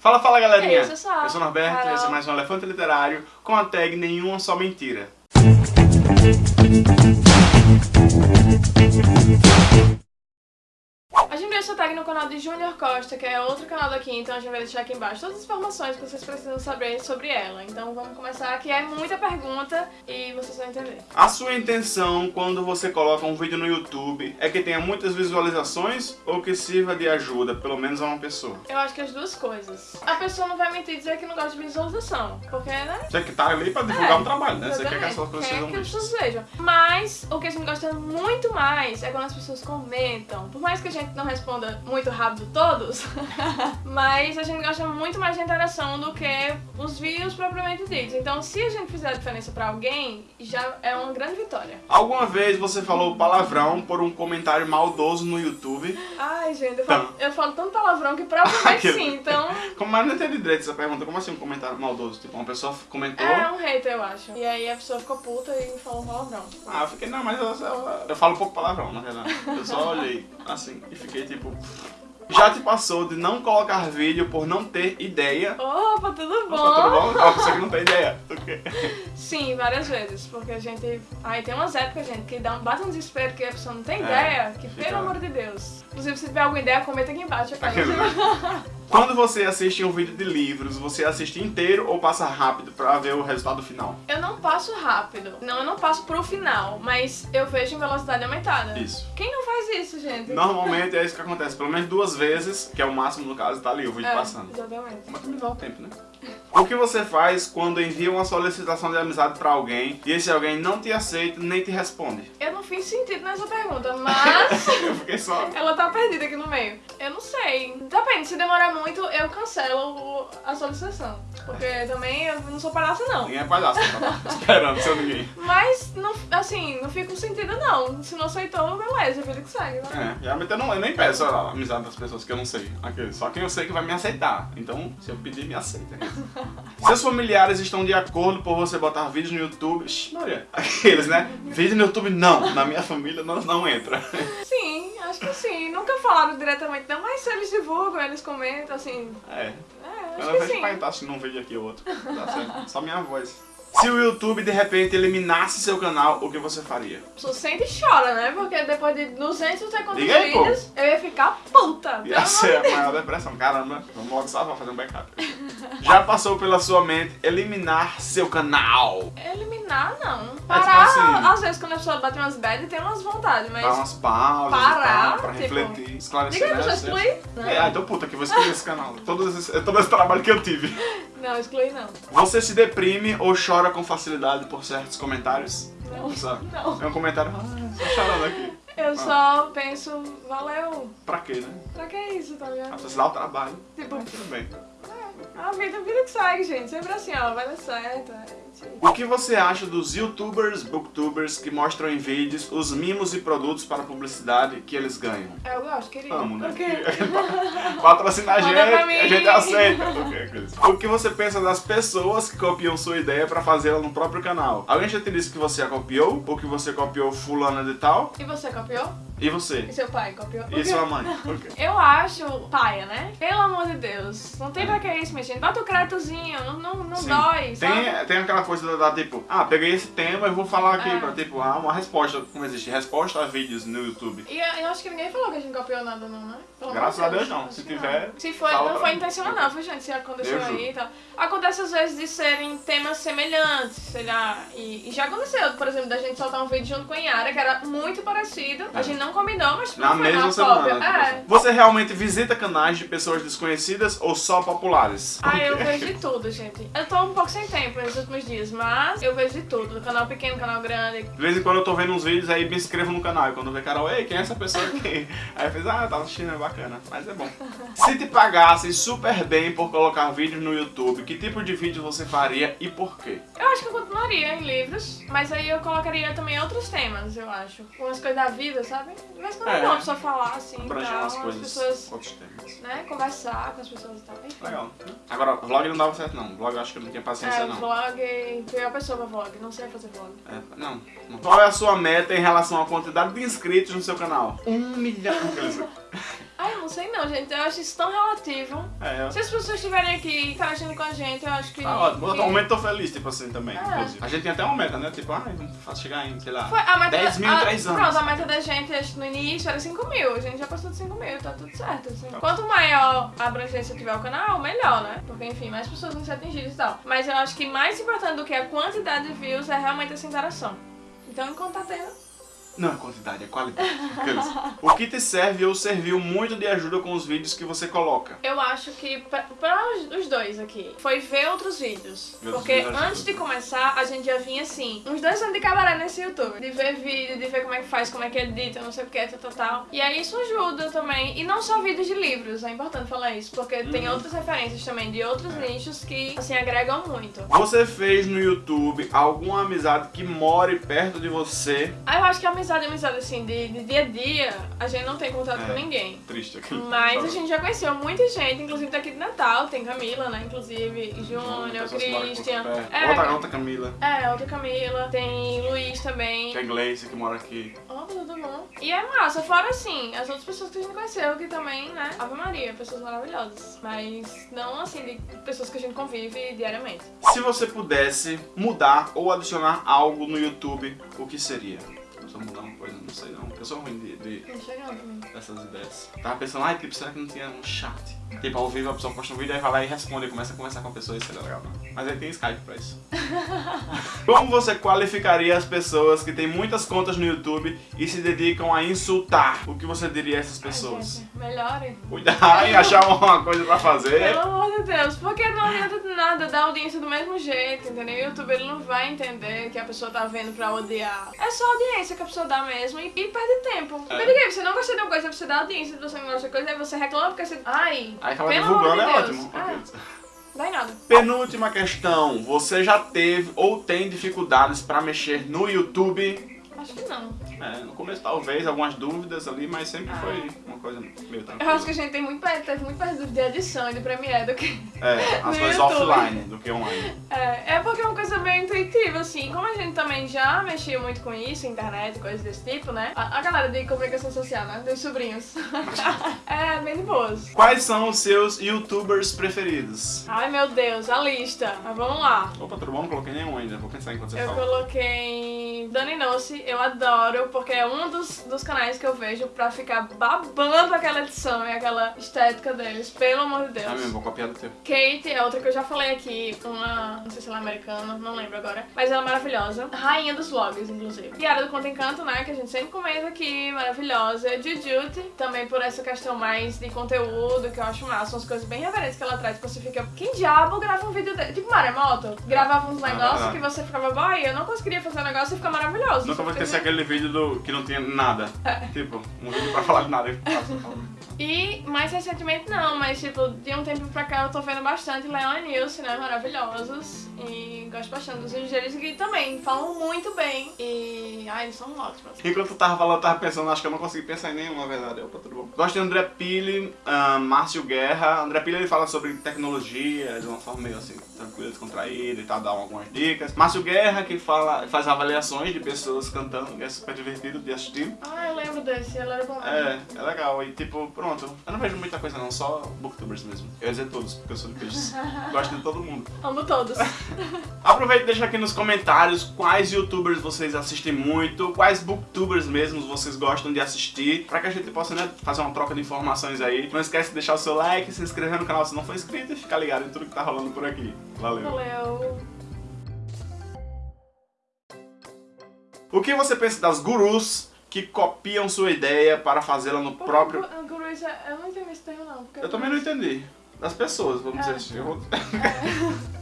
Fala, fala galerinha! Eu sou, eu sou o Norberto Carol. e esse é mais um Elefante Literário com a tag Nenhuma Só Mentira. Tag no canal de Junior Costa, que é outro canal daqui, então a gente vai deixar aqui embaixo todas as informações que vocês precisam saber sobre ela. Então vamos começar, que é muita pergunta e vocês vão entender. A sua intenção quando você coloca um vídeo no YouTube é que tenha muitas visualizações ou que sirva de ajuda, pelo menos a uma pessoa? Eu acho que as duas coisas. A pessoa não vai mentir e dizer que não gosta de visualização, porque, né? Você que tá ali pra divulgar É, um trabalho, né? Você quer que coisas Quer sejam que as pessoas vejam. Mas o que a gente gosta muito mais é quando as pessoas comentam. Por mais que a gente não responda muito rápido todos, mas a gente gosta muito mais de interação do que os views propriamente ditos. Então, se a gente fizer a diferença pra alguém, já é uma grande vitória. Alguma vez você falou palavrão por um comentário maldoso no YouTube? Ai, gente, eu falo, Então. eu falo tanto palavrão que provavelmente Aquele- sim. Então, Como mais não entendi direito essa pergunta, como assim um comentário maldoso? Tipo, uma pessoa comentou... é um hater, eu acho. E aí a pessoa ficou puta e falou palavrão. Ah, eu fiquei, não, mas eu, eu, eu falo pouco palavrão, na verdade. Eu só olhei assim e fiquei tipo. Já te passou de não colocar vídeo por não ter ideia? Opa, tudo bom? Opa, tudo bom? Ah, você que não tem ideia. Ok. Sim, várias vezes, porque a gente. Aí tem umas épocas, gente, que dá um, bate um desespero que a pessoa não tem É, ideia, que fica- pelo amor de Deus. Inclusive, se tiver alguma ideia, comenta aqui embaixo. quero. Aquele- Quando você assiste um vídeo de livros, você assiste inteiro ou passa rápido pra ver o resultado final? Eu não passo rápido. Não, eu não passo pro final, mas eu vejo em velocidade aumentada. Isso. Quem não faz isso, gente? Normalmente é isso que acontece. Pelo menos duas vezes, que é o máximo no caso, tá ali o vídeo É, passando. Exatamente. Mas também dá o tempo, né? O que você faz quando envia uma solicitação de amizade pra alguém e esse alguém não te aceita nem te responde? Eu não fiz sentido nessa pergunta, mas. Eu fiquei só. Ela tá perdida aqui no meio. Eu não sei. Depende, se demorar muito, eu cancelo a solicitação. Porque também eu não sou palhaça, não. Ninguém é palhaço, tá esperando seu ninguém. Mas, não, assim, não fica com sentido, não. Se não aceitou, beleza, vida que segue. Né? É, geralmente eu, não, eu nem peço a amizade das pessoas que eu não sei. Aquele, só quem eu sei que vai me aceitar. Então, se eu pedir, me aceita. Seus familiares estão de acordo por você botar vídeos no YouTube? Ixi, Maria. Aqueles, né? Vídeo no YouTube não. Na minha família não, não entra. Sim, acho que sim. Nunca falaram diretamente, não, mas se eles divulgam, eles comentam, assim. É. É, Sim. pai tá assistindo um vídeo aqui ou outro. Tá certo. Só minha voz. Se o YouTube de repente eliminasse seu canal, o que você faria? A pessoa sente e chora, né? Porque depois de 200 não sei quantos Diga aí, pô. vídeos, eu ia ficar puta. Ia ser a maior depressão. Caramba, vamos logo salvar, fazer um backup. Já passou pela sua mente eliminar seu canal? Eliminar, não. tipo Parar, assim- às vezes quando a pessoa bate umas bad, tem umas vontades, mas... Dar umas pausas e Parar, tal, pra tipo, refletir, esclarecer. Diga aí, né, pessoa, assim. excluir? É, ah, então puta que vou excluir esse canal. Todo esse, todo esse trabalho que eu tive. Não, excluir não. Você se deprime ou chora com facilidade por certos comentários? Não. Só. Não. É um comentário, ah, chorando aqui. Eu só penso, valeu. Pra quê, né? Pra que isso, tá ligado? pessoa se dá o trabalho. Tipo, tudo bem. A vida, a vida que segue, gente. Sempre assim, ó, vai dar certo. é aí. O que você acha dos youtubers, booktubers que mostram em vídeos os mimos e produtos para publicidade que eles ganham? Eu gosto, querido. Amo, né? O quê? Patrocina a gente, a gente aceita. O que você pensa das pessoas que copiam sua ideia para fazê-la no próprio canal? Alguém já te disse que você a copiou? Ou que você copiou fulana de tal? E você copiou? E você? E seu pai copiou? E sua mãe? Eu acho paia, né? Pelo amor de Deus. Não tem pra que isso, minha gente. Bota o créditozinho, não, não, não Sim. dói, sabe? Tem, tem aquela coisa da, da, tipo, ah, peguei esse tema e vou falar aqui É. pra tipo, ah, uma resposta, como existe, resposta a vídeos no YouTube. E eu acho que ninguém falou que a gente copiou nada, não, né? Pelo Graças a de Deus, não. Se tiver, Se foi, não foi intencional, não, foi, gente. Se aconteceu Eu aí e tal. Acontece às vezes de serem temas semelhantes, sei lá. E, e já aconteceu, por exemplo, da gente soltar um vídeo junto com a Yara, que era muito parecido. A É. gente não combinou, mas Na não mesma semana. tipo É. Você realmente visita canais de pessoas desconhecidas ou só populares? Ah, eu Ok. vejo de tudo, gente. Eu tô um pouco sem tempo nos últimos dias, mas eu vejo de tudo. Canal pequeno, canal grande. De vez em quando eu tô vendo uns vídeos aí me inscrevo no canal. E quando vê Carol, ei, quem é essa pessoa aqui? Aí eu fiz, ah, tá assistindo, é bacana. Mas é bom. Se te pagassem super bem por colocar vídeos no YouTube, que tipo de vídeo você faria e por quê? Eu acho que eu continuaria em livros, mas aí eu colocaria também outros temas, eu acho. Umas coisas da vida, sabe? Em quando é É. bom a pessoa falar assim e Abranger tal, umas as coisas, pessoas, outros temas. né, conversar com as pessoas e tal. Enfim. Legal. Agora, vlog não dava certo não. Vlog eu acho que eu não tinha paciência É, não. vlog, pior pessoa pra vlog, não sei fazer vlog. É, não, não. Qual é a sua meta em relação à quantidade de inscritos no seu canal? Um milhão. Não gente. Eu acho isso tão relativo. É, Se as pessoas estiverem aqui interagindo com a gente, eu acho que. Tá ótimo. que... Atualmente tô feliz, tipo assim, também, É. inclusive. A gente tem até uma meta, né? Tipo, ah, vamos chegar em, sei lá, Foi a meta 10 mil em 3 anos. Pronto, a meta da gente acho no início era 5 mil. A gente já passou de 5 mil, tá tudo certo. assim. Tá. Quanto maior a abrangência tiver o canal, melhor, né? Porque, enfim, mais pessoas vão ser atingidas e tal. Mas eu acho que mais importante do que a quantidade de views é realmente essa interação. Então, enquanto tá tendo. Não é quantidade, é qualidade. O que te serve ou serviu muito de ajuda com os vídeos que você coloca? Eu acho que pra, pra os, dois aqui, foi ver outros vídeos. Ver Porque vídeos antes de começar, a gente já vinha assim, uns dois anos de cabaré nesse YouTube. De ver vídeo, de ver como é que faz, como é que edita, não sei o que, tal, tal, tal. E aí isso ajuda também. E não só vídeos de livros, é importante falar isso. Porque tem Uhum. outras referências também de outros É. nichos que, assim, agregam muito. Você fez no YouTube alguma amizade que more perto de você? Aí eu acho que a amizade, amizade assim, de, de dia a dia, a gente não tem contato É. com ninguém. Triste aqui. Mas a gente já conheceu muita gente, inclusive daqui de Natal, tem Camila, né? Inclusive, Júnior, moram aqui Christian. É, Outra, outra Camila. é, outra Camila, tem Luiz também. Que é Gleice, que mora aqui. Ó, tudo bom. E é massa, fora assim, as outras pessoas que a gente conheceu, que também, né? Ave Maria, pessoas maravilhosas. Mas não assim, de pessoas que a gente convive diariamente. Se você pudesse mudar ou adicionar algo no YouTube, o que seria? Mudar uma coisa, não sei não. Eu sou ruim de, de- dessas ideias. Tava pensando, ai, tipo, será que não tinha um chat? Tipo, ao vivo a pessoa posta um vídeo, aí vai lá e responde, começa a conversar com a pessoa, isso seria legal, não? Mas aí tem Skype pra isso. Como você qualificaria as pessoas que têm muitas contas no YouTube e se dedicam a insultar? O que você diria a essas pessoas? gente, melhore. Cuidar e achar uma coisa pra fazer. Pelo amor de Deus, porque não adianta nada dar audiência do mesmo jeito, entendeu? O YouTube ele não vai entender que a pessoa tá vendo pra odiar. É só audiência que a pessoa dá mesmo e, e perde tempo. É. Liguei, você não gosta de uma coisa, você dá audiência, você não gosta de coisa, aí você reclama porque você. Ai, Aí acaba pelo divulgando, amor é de Deus. ótimo. Nada. Penúltima questão. Você já teve ou tem dificuldades pra mexer no YouTube? Acho que não. É, no começo talvez algumas dúvidas ali, mas sempre foi uma coisa meio Eu tranquila. acho que a gente tem muito teve muito perto de edição e de Premiere do que. É, as coisas offline do que online. É, é porque uma coisa meio intuitiva, assim. Como a gente também já mexia muito com isso, internet, coisas desse tipo, né? A, a galera de comunicação social, né? Dos sobrinhos. é, bem de boas. Quais são os seus youtubers preferidos? Ai meu Deus, a lista. Mas vamos lá. Opa, tudo bom? Não coloquei nenhum ainda. Vou pensar enquanto você Eu fala. coloquei Dani Nossi, eu adoro, porque é um dos, dos canais que eu vejo pra ficar babando aquela edição e aquela estética deles, pelo amor de Deus. Ah, mesmo, vou copiar do teu. Kate é outra que eu já falei aqui, uma, não sei se ela é americana, não lembro agora, mas ela é maravilhosa. Rainha dos vlogs, inclusive. Yara do Conto Encanto, né, que a gente sempre comenta aqui, maravilhosa. Jujute, também por essa questão mais de conteúdo, que eu acho massa, umas coisas bem reverentes que ela traz, que você fica, quem diabo grava um vídeo dele? Tipo Maremoto, gravava uns Ah, negócios ah. que você ficava, boy, eu não conseguiria fazer um negócio e fica maravilhoso. Nunca vou esquecer aquele vídeo do que não tinha nada. É. Tipo, um vídeo pra falar de nada. E mais recentemente não, mas tipo, de um tempo pra cá eu tô vendo bastante Leon e Nilce, né? Maravilhosos. E gosto bastante dos vídeos deles que também falam muito bem. E. Ai, eles são ótimos. Enquanto tu tava falando, eu tava pensando, acho que eu não consegui pensar em nenhuma, verdade. Opa, tudo bom. Gosto de André Pili, ah, Márcio Guerra. André Pili ele fala sobre tecnologia de uma forma meio assim, tranquila, descontraída e tal, dá algumas dicas. Márcio Guerra, que fala, faz avaliações de pessoas cantando, que é super divertido de assistir. Ah, eu lembro desse, ele era bom. É, é legal. E tipo, pronto. Eu não vejo muita coisa não, só booktubers mesmo. Eu ia dizer todos, porque eu sou de peixes. Gosto de todo mundo. Amo todos. Aproveita e deixa aqui nos comentários quais youtubers vocês assistem muito, quais booktubers mesmo vocês gostam de assistir, pra que a gente possa né, fazer uma troca de informações aí. Não esquece de deixar o seu like, se inscrever no canal se não for inscrito e ficar ligado em tudo que tá rolando por aqui. Valeu! Valeu. O que você pensa das gurus que copiam sua ideia para fazê-la no próprio... Gu- Guru, isso é- eu não entendi esse termo não. porque Eu também não entendi. Das pessoas, vamos dizer É. assim. Eu vou- É.